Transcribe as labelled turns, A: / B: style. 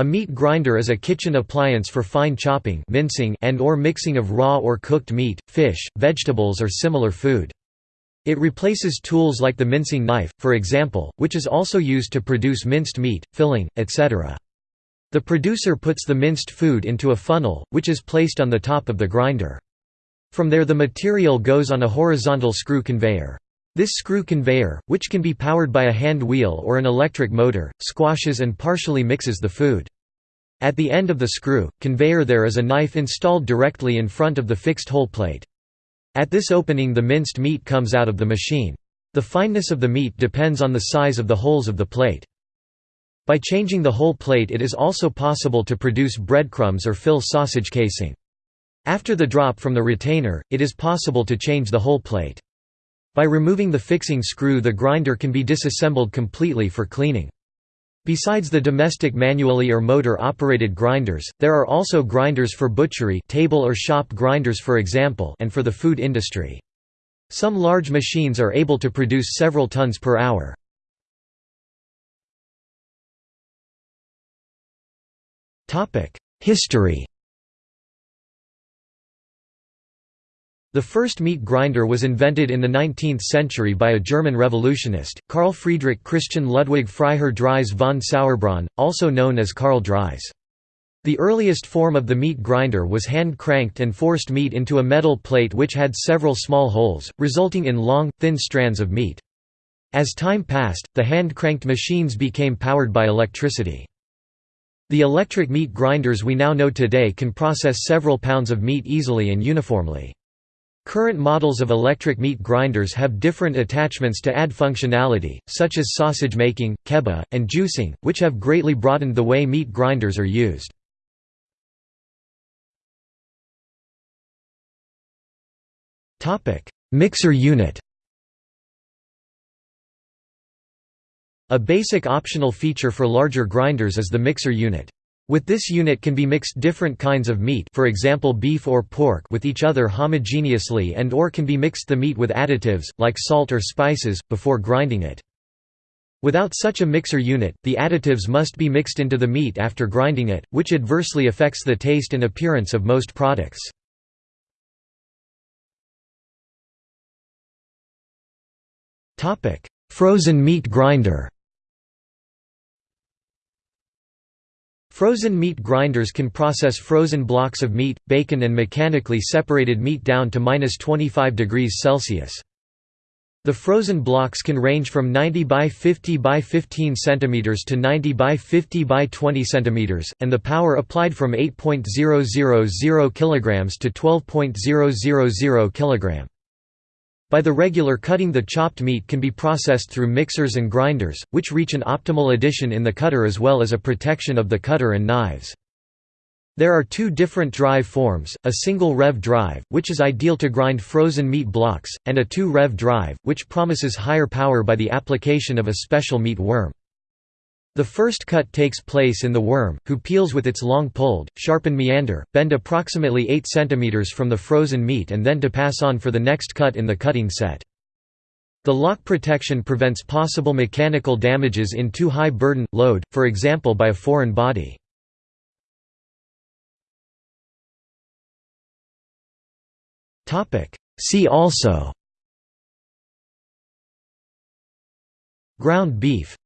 A: A meat grinder is a kitchen appliance for fine chopping mincing and or mixing of raw or cooked meat, fish, vegetables or similar food. It replaces tools like the mincing knife, for example, which is also used to produce minced meat, filling, etc. The producer puts the minced food into a funnel, which is placed on the top of the grinder. From there the material goes on a horizontal screw conveyor. This screw conveyor, which can be powered by a hand wheel or an electric motor, squashes and partially mixes the food. At the end of the screw, conveyor there is a knife installed directly in front of the fixed hole plate. At this opening the minced meat comes out of the machine. The fineness of the meat depends on the size of the holes of the plate. By changing the hole plate it is also possible to produce breadcrumbs or fill sausage casing. After the drop from the retainer, it is possible to change the hole plate. By removing the fixing screw the grinder can be disassembled completely for cleaning. Besides the domestic manually or motor-operated grinders, there are also grinders for butchery table or shop grinders for example and for the food industry. Some large machines are able to produce several tons per hour. History The first meat grinder was invented in the 19th century by a German revolutionist, Carl Friedrich Christian Ludwig Freiherr Drais von Sauerbronn, also known as Karl Drais. The earliest form of the meat grinder was hand-cranked and forced meat into a metal plate which had several small holes, resulting in long, thin strands of meat. As time passed, the hand-cranked machines became powered by electricity. The electric meat grinders we now know today can process several pounds of meat easily and uniformly. Current models of electric meat grinders have different attachments to add functionality, such as sausage making, kebab, and juicing, which have greatly broadened the way meat grinders are used. Mixer unit A basic optional feature for larger grinders is the mixer unit. With this unit can be mixed different kinds of meat for example beef or pork with each other homogeneously and or can be mixed the meat with additives, like salt or spices, before grinding it. Without such a mixer unit, the additives must be mixed into the meat after grinding it, which adversely affects the taste and appearance of most products. Frozen meat grinder Frozen meat grinders can process frozen blocks of meat, bacon and mechanically separated meat down to minus 25 degrees Celsius. The frozen blocks can range from 90 by 50 by 15 cm to 90 by 50 by 20 cm, and the power applied from 8.000 kg to 12.000 kg. By the regular cutting the chopped meat can be processed through mixers and grinders, which reach an optimal addition in the cutter as well as a protection of the cutter and knives. There are two different drive forms, a single rev drive, which is ideal to grind frozen meat blocks, and a two-rev drive, which promises higher power by the application of a special meat worm. The first cut takes place in the worm, who peels with its long pulled, sharpened meander, bend approximately 8 cm from the frozen meat and then to pass on for the next cut in the cutting set. The lock protection prevents possible mechanical damages in too high burden, load, for example by a foreign body. See also Ground beef